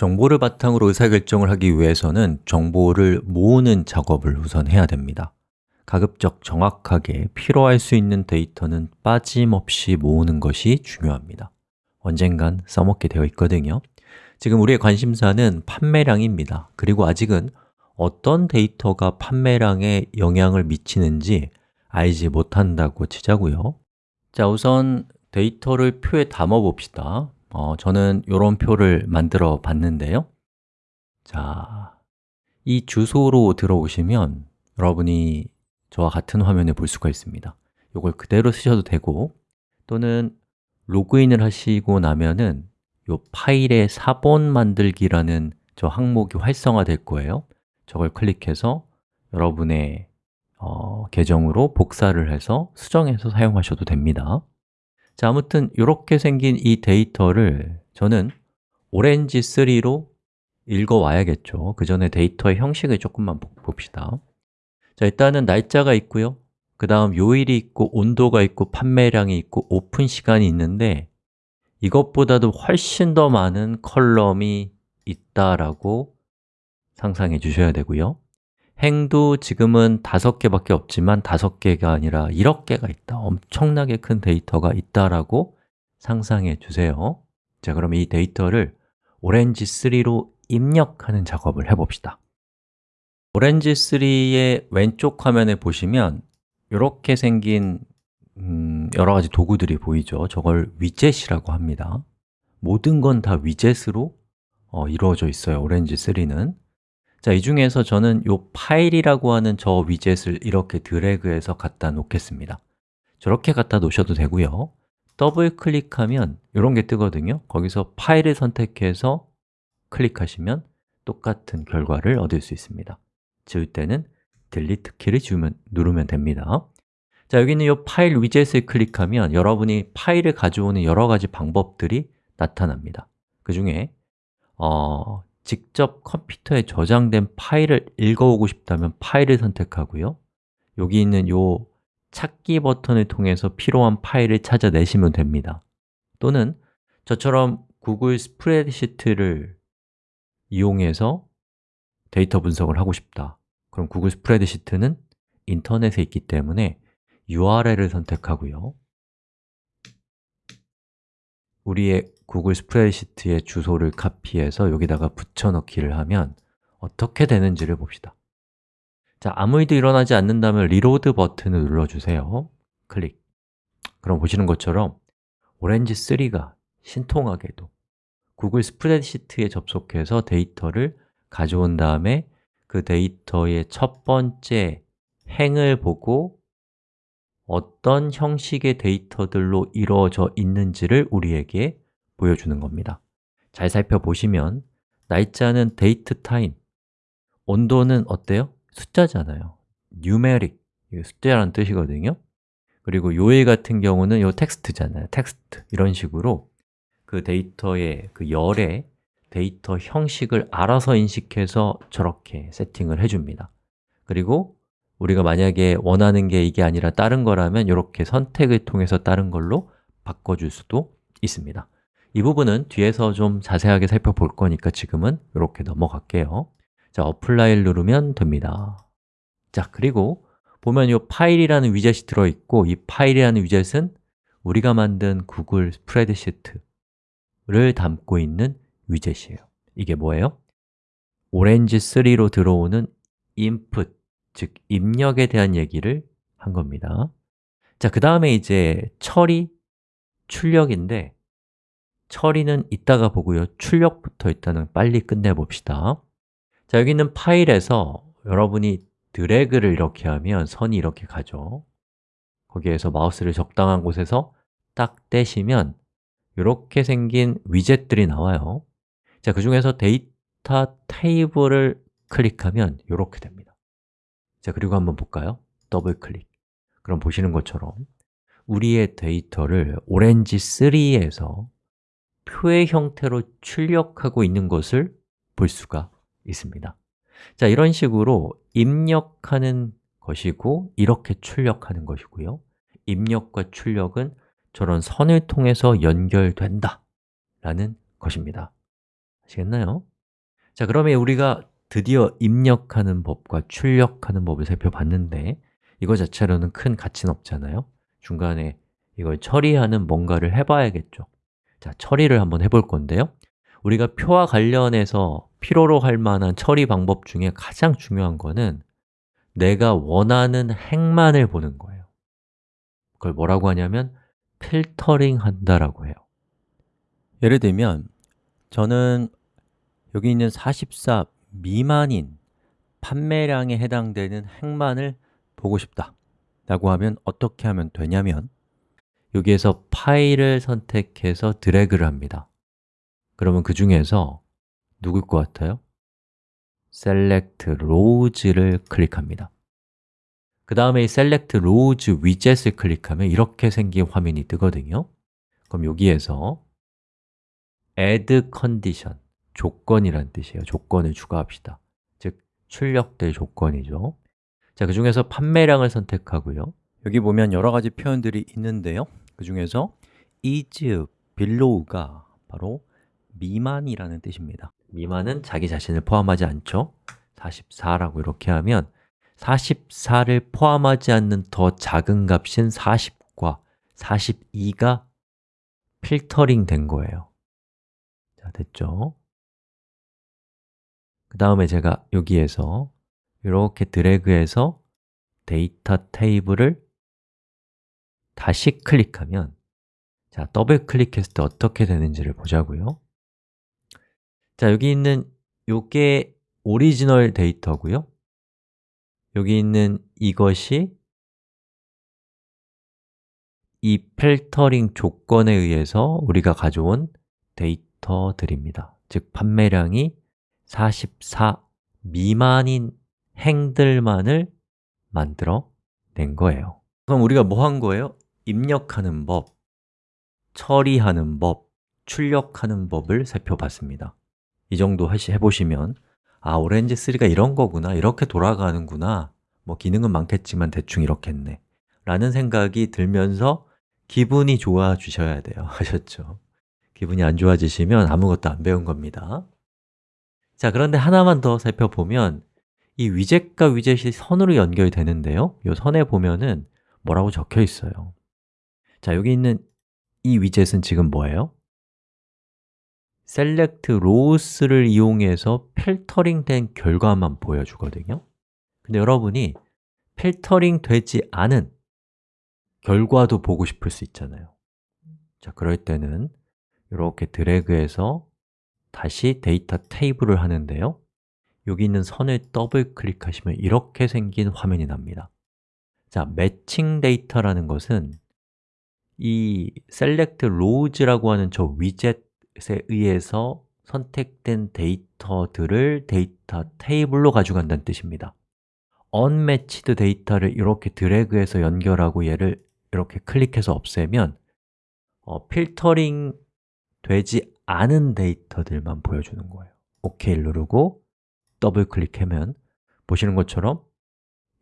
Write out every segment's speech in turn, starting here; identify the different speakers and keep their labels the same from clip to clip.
Speaker 1: 정보를 바탕으로 의사결정을 하기 위해서는 정보를 모으는 작업을 우선 해야 됩니다. 가급적 정확하게 필요할 수 있는 데이터는 빠짐없이 모으는 것이 중요합니다. 언젠간 써먹게 되어 있거든요. 지금 우리의 관심사는 판매량입니다. 그리고 아직은 어떤 데이터가 판매량에 영향을 미치는지 알지 못한다고 치자고요. 자, 우선 데이터를 표에 담아 봅시다 어, 저는 이런 표를 만들어 봤는데요. 자, 이 주소로 들어오시면 여러분이 저와 같은 화면을 볼 수가 있습니다. 이걸 그대로 쓰셔도 되고 또는 로그인을 하시고 나면은 이 파일의 사본 만들기라는 저 항목이 활성화될 거예요. 저걸 클릭해서 여러분의 어, 계정으로 복사를 해서 수정해서 사용하셔도 됩니다 자, 아무튼 이렇게 생긴 이 데이터를 저는 오렌지3로 읽어와야겠죠. 그 전에 데이터의 형식을 조금만 봅시다. 자, 일단은 날짜가 있고요. 그 다음 요일이 있고 온도가 있고 판매량이 있고 오픈 시간이 있는데 이것보다도 훨씬 더 많은 column이 있다라고 상상해 주셔야 되고요 행도 지금은 다섯 개밖에 없지만 다섯 개가 아니라 1억 개가 있다. 엄청나게 큰 데이터가 있다라고 상상해 주세요. 자, 그럼 이 데이터를 오렌지3로 입력하는 작업을 해봅시다. 오렌지3의 왼쪽 화면에 보시면 이렇게 생긴 음, 여러 가지 도구들이 보이죠. 저걸 widget이라고 합니다. 모든 건 다 위젯으로 어, 이루어져 있어요 오렌지3는 자, 이 중에서 저는 이 파일이라고 하는 저 위젯을 이렇게 드래그해서 갖다 놓겠습니다. 저렇게 갖다 놓으셔도 되고요. 더블 클릭하면 이런 게 뜨거든요. 거기서 파일을 선택해서 클릭하시면 똑같은 결과를 얻을 수 있습니다. 지울 때는 delete 키를 지우면, 누르면 됩니다. 자, 여기는 이 파일 위젯을 클릭하면 여러분이 파일을 가져오는 여러 가지 방법들이 나타납니다. 그 중에 어, 직접 컴퓨터에 저장된 파일을 읽어오고 싶다면 파일을 선택하고요. 여기 있는 이 찾기 버튼을 통해서 필요한 파일을 찾아내시면 됩니다. 또는 저처럼 구글 스프레드시트를 이용해서 데이터 분석을 하고 싶다. 그럼 구글 스프레드시트는 인터넷에 있기 때문에 URL을 선택하고요 우리의 구글 스프레드시트의 주소를 카피해서 여기다가 붙여넣기를 하면 어떻게 되는지를 봅시다. 자, 아무 일도 일어나지 않는다면 reload 버튼을 눌러주세요. 클릭. 그럼 보시는 것처럼 오렌지3가 신통하게도 구글 스프레드시트에 접속해서 데이터를 가져온 다음에 그 데이터의 첫 번째 행을 보고 어떤 형식의 데이터들로 이루어져 있는지를 우리에게 보여주는 겁니다. 잘 살펴보시면 날짜는 date time 온도는 어때요? 숫자잖아요. numeric, 숫자라는 뜻이거든요. 그리고 요일 같은 경우는 요 텍스트잖아요. 텍스트 이런 식으로 그 데이터의 그 열의 데이터 형식을 알아서 인식해서 저렇게 세팅을 해줍니다. 그리고 우리가 만약에 원하는 게 이게 아니라 다른 거라면 이렇게 선택을 통해서 다른 걸로 바꿔줄 수도 있습니다. 이 부분은 뒤에서 좀 자세하게 살펴볼 거니까 지금은 이렇게 넘어갈게요. 자, apply를 누르면 됩니다. 자, 그리고 보면 이 파일이라는 위젯이 들어있고 이 파일이라는 위젯은 우리가 만든 구글 스프레드시트를 담고 있는 widget이에요. 이게 뭐예요? 오렌지3로 들어오는 input, 즉 입력에 대한 얘기를 한 겁니다. 자, 그 다음에 이제 처리, 출력인데 처리는 이따가 보고요. 출력부터 일단은 빨리 끝내봅시다. 자, 여기 있는 파일에서 여러분이 드래그를 이렇게 하면 선이 이렇게 가죠. 거기에서 마우스를 적당한 곳에서 딱 떼시면 이렇게 생긴 위젯들이 나와요. 자, 그 중에서 데이터 테이블을 클릭하면 이렇게 됩니다 자, 그리고 한번 볼까요? 더블 클릭 그럼 보시는 것처럼 우리의 데이터를 오렌지3에서 표의 형태로 출력하고 있는 것을 볼 수가 있습니다 자, 이런 식으로 입력하는 것이고 이렇게 출력하는 것이고요 입력과 출력은 저런 선을 통해서 연결된다 라는 것입니다 아시겠나요? 자, 그러면 우리가 드디어 입력하는 법과 출력하는 법을 살펴봤는데 이거 자체로는 큰 가치는 없잖아요. 중간에 이걸 처리하는 뭔가를 해봐야겠죠. 자, 처리를 한번 해볼 건데요. 우리가 표와 관련해서 필요로 할 만한 처리 방법 중에 가장 중요한 거는 내가 원하는 행만을 보는 거예요. 그걸 뭐라고 하냐면 필터링 한다라고 해요. 예를 들면 저는 여기 있는 44 미만인 판매량에 해당되는 행만을 보고 싶다 라고 하면 어떻게 하면 되냐면 여기에서 파일을 선택해서 드래그를 합니다. 그러면 그 중에서 누굴 것 같아요? Select Rows를 클릭합니다. 그 다음에 이 Select Rows Widget을 클릭하면 이렇게 생긴 화면이 뜨거든요. 그럼 여기에서 add condition, 조건이란 뜻이에요. 조건을 추가합시다. 즉, 출력될 조건이죠. 자, 그 중에서 판매량을 선택하고요. 여기 보면 여러 가지 표현들이 있는데요. 그 중에서 is below가 바로 미만이라는 뜻입니다. 미만은 자기 자신을 포함하지 않죠. 44라고 이렇게 하면 44를 포함하지 않는 더 작은 값인 40과 42가 필터링 된 거예요. 자, 됐죠? 그 다음에 제가 여기에서 이렇게 드래그해서 데이터 테이블을 다시 클릭하면 자, 더블 클릭했을 때 어떻게 되는지를 보자고요. 자, 여기 있는 요게 오리지널 데이터고요. 여기 있는 이것이 이 필터링 조건에 의해서 우리가 가져온 데이터들입니다. 즉, 판매량이 44 미만인 행들만을 만들어 낸 거예요 그럼 우리가 뭐 한 거예요? 입력하는 법, 처리하는 법, 출력하는 법을 살펴봤습니다 이 정도 해보시면 아, 오렌지3가 이런 거구나, 이렇게 돌아가는구나 뭐 기능은 많겠지만 대충 이렇게 했네 라는 생각이 들면서 기분이 좋아지셔야 돼요 아셨죠? 기분이 안 좋아지시면 아무것도 안 배운 겁니다 자, 그런데 하나만 더 살펴보면 이 위젯과 위젯이 선으로 연결되는데요. 이 선에 보면은 뭐라고 적혀 있어요. 자, 여기 있는 이 위젯은 지금 뭐예요? select rows를 이용해서 필터링 된 결과만 보여주거든요. 근데 여러분이 필터링 되지 않은 결과도 보고 싶을 수 있잖아요. 자, 그럴 때는 이렇게 드래그해서 다시 데이터 테이블을 하는데요. 여기 있는 선을 더블 클릭하시면 이렇게 생긴 화면이 납니다. 자, 매칭 데이터라는 것은 이 select rows라고 하는 저 위젯에 의해서 선택된 데이터들을 데이터 테이블로 가져간다는 뜻입니다. unmatched 데이터를 이렇게 드래그해서 연결하고 얘를 이렇게 클릭해서 없애면 어, 필터링 되지 않은 데이터들만 보여주는 거예요. OK를 누르고 더블 클릭하면 보시는 것처럼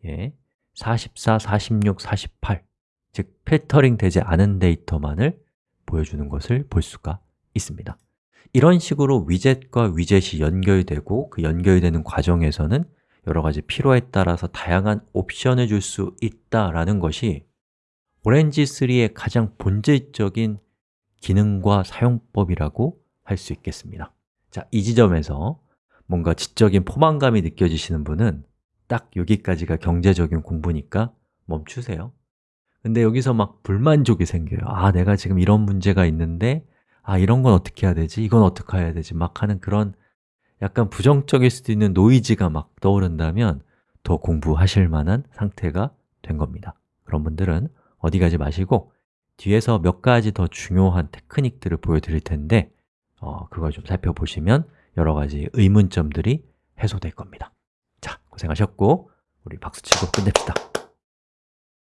Speaker 1: 예, 44, 46, 48, 즉 필터링 되지 않은 데이터만을 보여주는 것을 볼 수가 있습니다. 이런 식으로 위젯과 위젯이 연결되고 그 연결되는 과정에서는 여러 가지 필요에 따라서 다양한 옵션을 줄 수 있다라는 것이 오렌지3의 가장 본질적인 기능과 사용법이라고 할 수 있겠습니다 자, 이 지점에서 뭔가 지적인 포만감이 느껴지시는 분은 딱 여기까지가 경제적인 공부니까 멈추세요 근데 여기서 막 불만족이 생겨요 아, 내가 지금 이런 문제가 있는데 아, 이런 건 어떻게 해야 되지? 이건 어떻게 해야 되지? 막 하는 그런 약간 부정적일 수도 있는 노이즈가 막 떠오른다면 더 공부하실 만한 상태가 된 겁니다 그런 분들은 어디 가지 마시고 뒤에서 몇 가지 더 중요한 테크닉들을 보여드릴 텐데 어, 그걸 좀 살펴보시면 여러 가지 의문점들이 해소될 겁니다. 자, 고생하셨고 우리 박수치고 끝냅시다